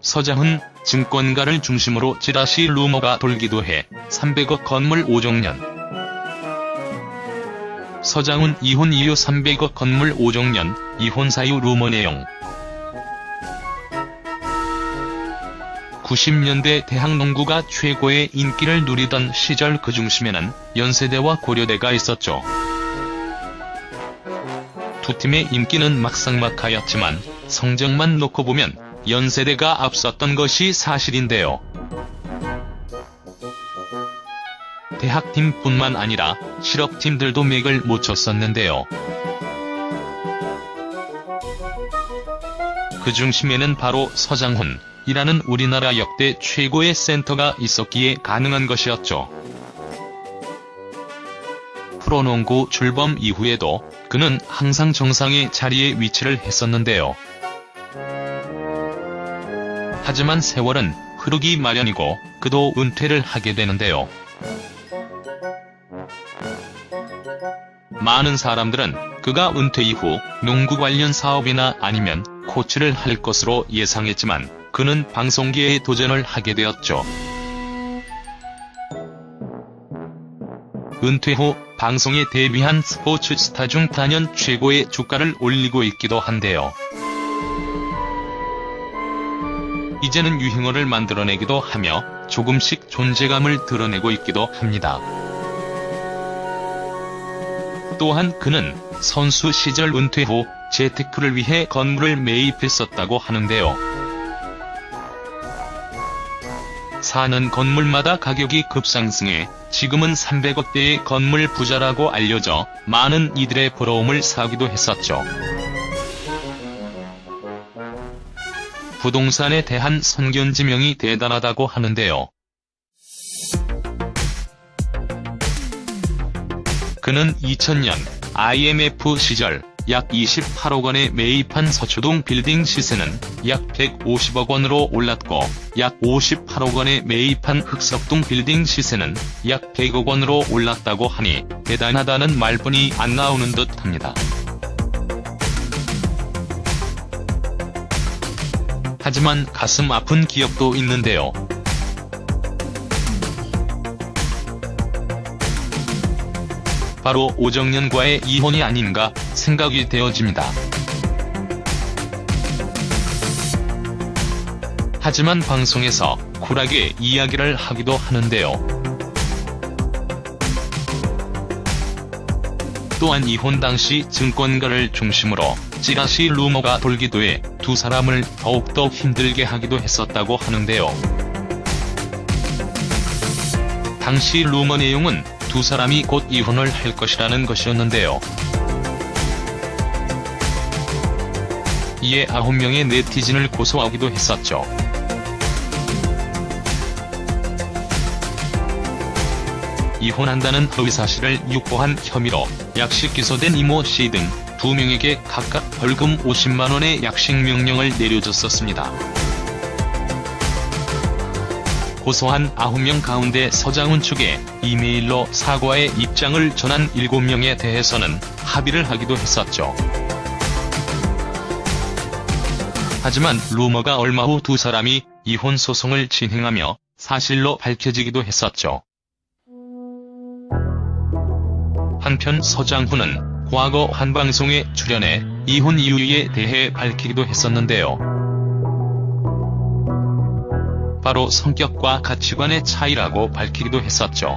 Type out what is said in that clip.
서장훈 증권가를 중심으로 찌라시 루머가 돌기도 해 300억 건물 5종년. 서장훈 이혼 이후 300억 건물 5종년. 이혼 사유 루머 내용. 90년대 대학 농구가 최고의 인기를 누리던 시절 그 중심에는 연세대와 고려대가 있었죠. 두 팀의 인기는 막상막하였지만 성적만 놓고 보면 연세대가 앞섰던 것이 사실인데요. 대학팀뿐만 아니라 실업팀들도 맥을 못 쳤었는데요. 그 중심에는 바로 서장훈이라는 우리나라 역대 최고의 센터가 있었기에 가능한 것이었죠. 프로농구 출범 이후에도 그는 항상 정상의 자리에 위치를 했었는데요. 하지만 세월은 흐르기 마련이고 그도 은퇴를 하게 되는데요. 많은 사람들은 그가 은퇴 이후 농구 관련 사업이나 아니면 코치를 할 것으로 예상했지만 그는 방송계에 도전을 하게 되었죠. 은퇴 후 방송에 데뷔한 스포츠 스타 중 단연 최고의 주가를 올리고 있기도 한데요. 이제는 유행어를 만들어내기도 하며 조금씩 존재감을 드러내고 있기도 합니다. 또한 그는 선수 시절 은퇴 후 재테크를 위해 건물을 매입했었다고 하는데요. 사는 건물마다 가격이 급상승해 지금은 300억대의 건물 부자라고 알려져 많은 이들의 부러움을 사기도 했었죠. 부동산에 대한 선견지명이 대단하다고 하는데요. 그는 2000년 IMF 시절 약 28억 원에 매입한 서초동 빌딩 시세는 약 150억 원으로 올랐고 약 58억 원에 매입한 흑석동 빌딩 시세는 약 100억 원으로 올랐다고 하니 대단하다는 말뿐이 안 나오는 듯합니다. 하지만 가슴 아픈 기억도 있는데요. 바로 오정연과의 이혼이 아닌가 생각이 되어집니다. 하지만 방송에서 쿨하게 이야기를 하기도 하는데요. 또한 이혼 당시 증권가를 중심으로 찌라시 루머가 돌기도 해 두 사람을 더욱더 힘들게 하기도 했었다고 하는데요. 당시 루머 내용은 두 사람이 곧 이혼을 할 것이라는 것이었는데요. 이에 9명의 네티즌을 고소하기도 했었죠. 이혼한다는 허위사실을 유포한 혐의로 약식 기소된 이모 씨 등 두 명에게 각각 벌금 50만원의 약식 명령을 내려줬었습니다. 고소한 9명 가운데 서장훈 측에 이메일로 사과의 입장을 전한 7명에 대해서는 합의를 하기도 했었죠. 하지만 루머가 얼마 후 두 사람이 이혼 소송을 진행하며 사실로 밝혀지기도 했었죠. 한편 서장훈은 과거 한 방송에 출연해 이혼 이유에 대해 밝히기도 했었는데요. 바로 성격과 가치관의 차이라고 밝히기도 했었죠.